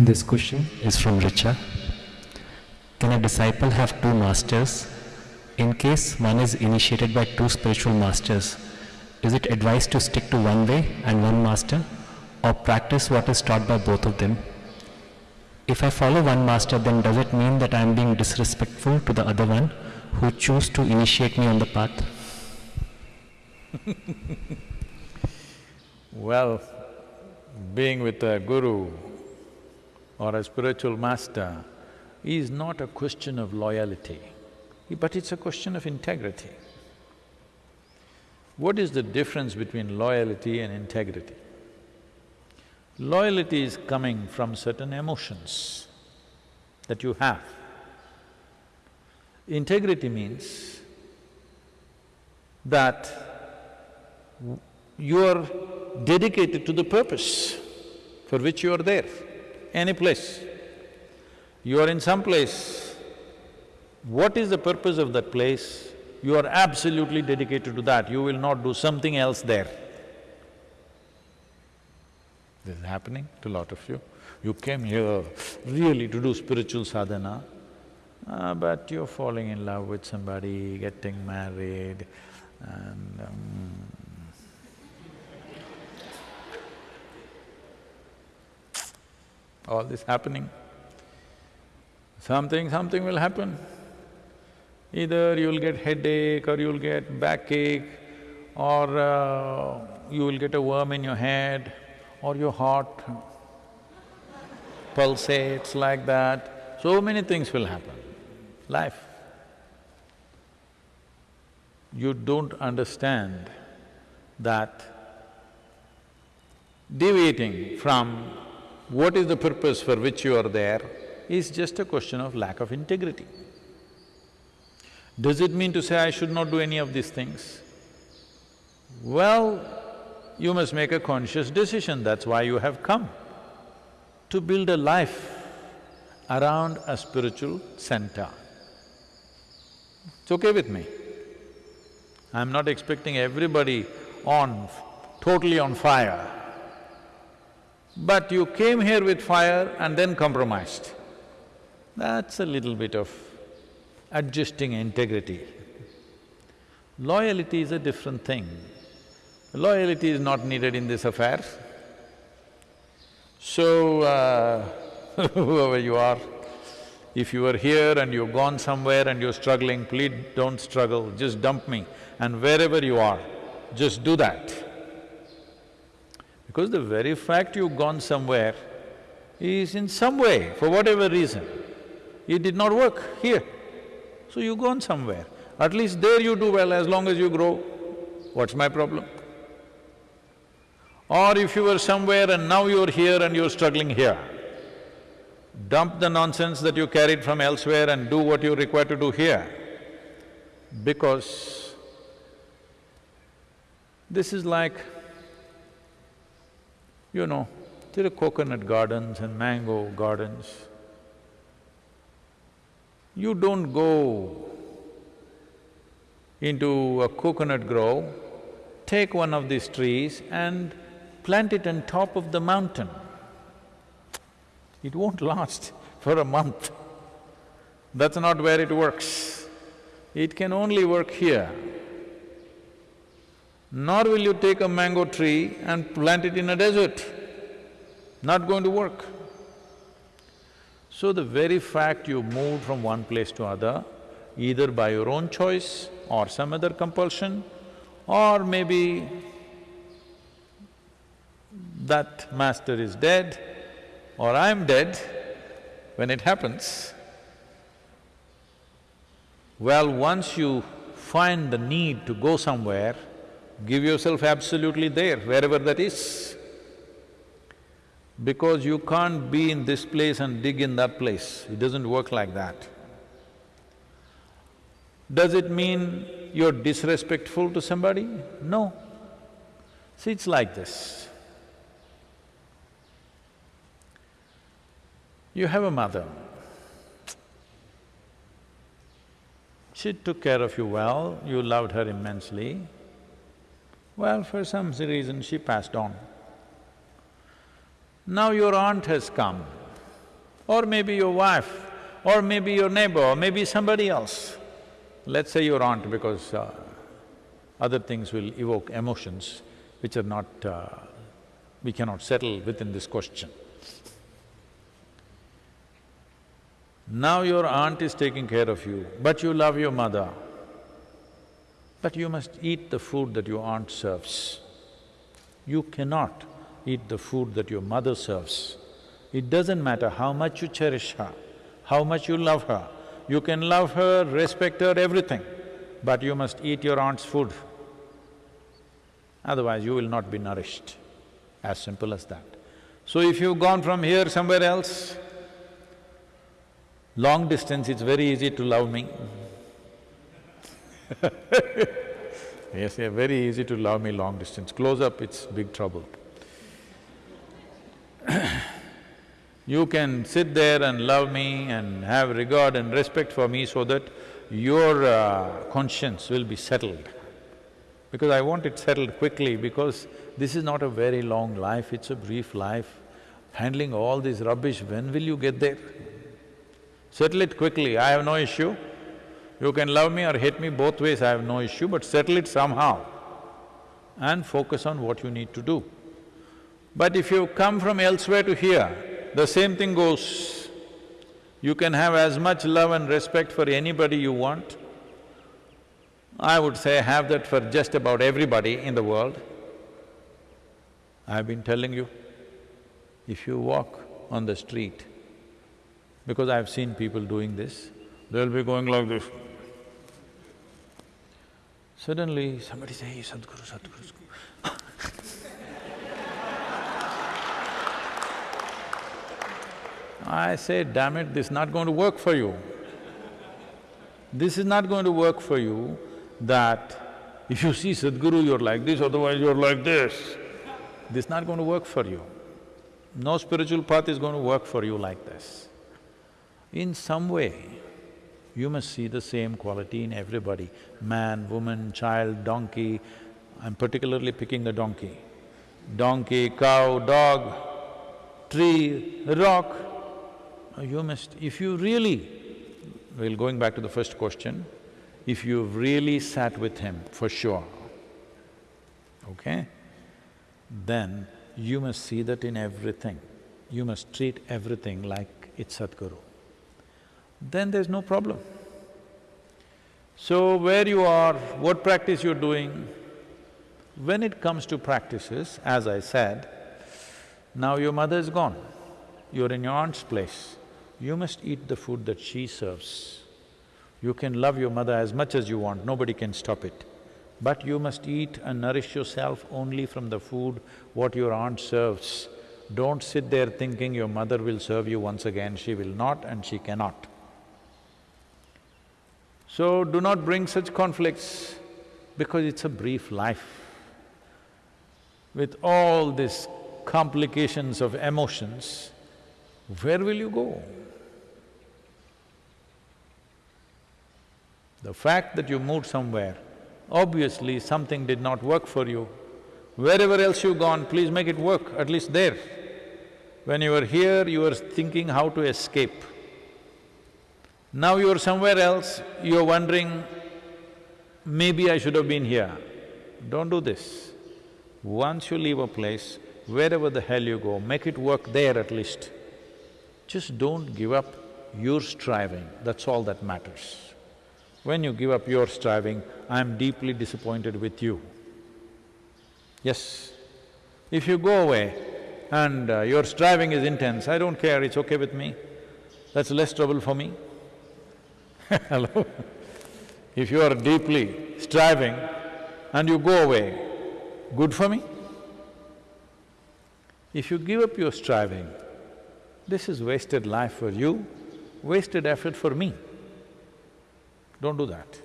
This question is from Richa. Can a disciple have two masters? In case one is initiated by two spiritual masters, is it advised to stick to one way and one master or practice what is taught by both of them? If I follow one master, then does it mean that I am being disrespectful to the other one who chose to initiate me on the path? Well, being with a guru or a spiritual master is not a question of loyalty, but it's a question of integrity. What is the difference between loyalty and integrity? Loyalty is coming from certain emotions that you have. Integrity means that you are dedicated to the purpose for which you are there, any place. You are in some place, what is the purpose of that place? You are absolutely dedicated to that, you will not do something else there. This is happening to a lot of you. You came here really to do spiritual sadhana, uh, but you're falling in love with somebody, getting married, and um, all this happening. Something, something will happen. Either you'll get headache or you'll get backache or uh, you will get a worm in your head or your heart pulsates like that. So many things will happen. Life. You don't understand that deviating from what is the purpose for which you are there is just a question of lack of integrity. Does it mean to say I should not do any of these things? Well, you must make a conscious decision, that's why you have come, to build a life around a spiritual center. It's okay with me. I'm not expecting everybody on… totally on fire. But you came here with fire and then compromised. That's a little bit of adjusting integrity. Loyalty is a different thing. Loyalty is not needed in this affair. So, uh, whoever you are, if you are here and you've gone somewhere and you're struggling, please don't struggle, just dump me. And wherever you are, just do that. Because the very fact you've gone somewhere is in some way, for whatever reason, it did not work here. So you've gone somewhere. At least there you do well as long as you grow. What's my problem? Or if you were somewhere and now you're here and you're struggling here, dump the nonsense that you carried from elsewhere and do what you're required to do here. Because this is like, you know, there are coconut gardens and mango gardens. You don't go into a coconut grove, take one of these trees and plant it on top of the mountain. It won't last for a month. That's not where it works. It can only work here. Nor will you take a mango tree and plant it in a desert. Not going to work. So the very fact you moved from one place to other, either by your own choice or some other compulsion, or maybe that master is dead or I'm dead, when it happens, well, once you find the need to go somewhere, give yourself absolutely there, wherever that is. Because you can't be in this place and dig in that place, it doesn't work like that. Does it mean you're disrespectful to somebody? No. See, it's like this. You have a mother. She took care of you well, you loved her immensely. Well, for some reason she passed on. Now your aunt has come or maybe your wife, or maybe your neighbor, or maybe somebody else. Let's say your aunt because uh, other things will evoke emotions which are not… Uh, we cannot settle within this question. Now your aunt is taking care of you, but you love your mother. But you must eat the food that your aunt serves. You cannot eat the food that your mother serves. It doesn't matter how much you cherish her, how much you love her. You can love her, respect her, everything, but you must eat your aunt's food. Otherwise, you will not be nourished. As simple as that. So if you've gone from here somewhere else, long distance, it's very easy to love me. yes, yeah, very easy to love me long distance. Close up, it's big trouble. you can sit there and love me and have regard and respect for me so that your uh, conscience will be settled. Because I want it settled quickly because this is not a very long life, it's a brief life. Handling all this rubbish, when will you get there? Settle it quickly, I have no issue. You can love me or hate me both ways, I have no issue, but settle it somehow and focus on what you need to do. But if you come from elsewhere to here, the same thing goes. You can have as much love and respect for anybody you want. I would say have that for just about everybody in the world. I've been telling you, if you walk on the street, because I've seen people doing this, they'll be going like this. Suddenly, somebody say, hey, Sadhguru, Sadhguru. I say, damn it, this is not going to work for you. This is not going to work for you that if you see Sadhguru, you're like this, otherwise you're like this. This is not going to work for you. No spiritual path is going to work for you like this. In some way, you must see the same quality in everybody, man, woman, child, donkey. I'm particularly picking the donkey. Donkey, cow, dog, tree, rock. You must… if you really… well, going back to the first question, if you've really sat with him, for sure, okay, then you must see that in everything. You must treat everything like it's Sadhguru then there's no problem. So where you are, what practice you're doing, when it comes to practices, as I said, now your mother is gone, you're in your aunt's place, you must eat the food that she serves. You can love your mother as much as you want, nobody can stop it. But you must eat and nourish yourself only from the food what your aunt serves. Don't sit there thinking your mother will serve you once again, she will not and she cannot. So do not bring such conflicts because it's a brief life. With all these complications of emotions, where will you go? The fact that you moved somewhere, obviously something did not work for you. Wherever else you've gone, please make it work, at least there. When you were here, you were thinking how to escape. Now you're somewhere else, you're wondering, maybe I should have been here. Don't do this. Once you leave a place, wherever the hell you go, make it work there at least. Just don't give up your striving, that's all that matters. When you give up your striving, I'm deeply disappointed with you. Yes, if you go away and uh, your striving is intense, I don't care, it's okay with me, that's less trouble for me. Hello? If you are deeply striving and you go away, good for me? If you give up your striving, this is wasted life for you, wasted effort for me. Don't do that.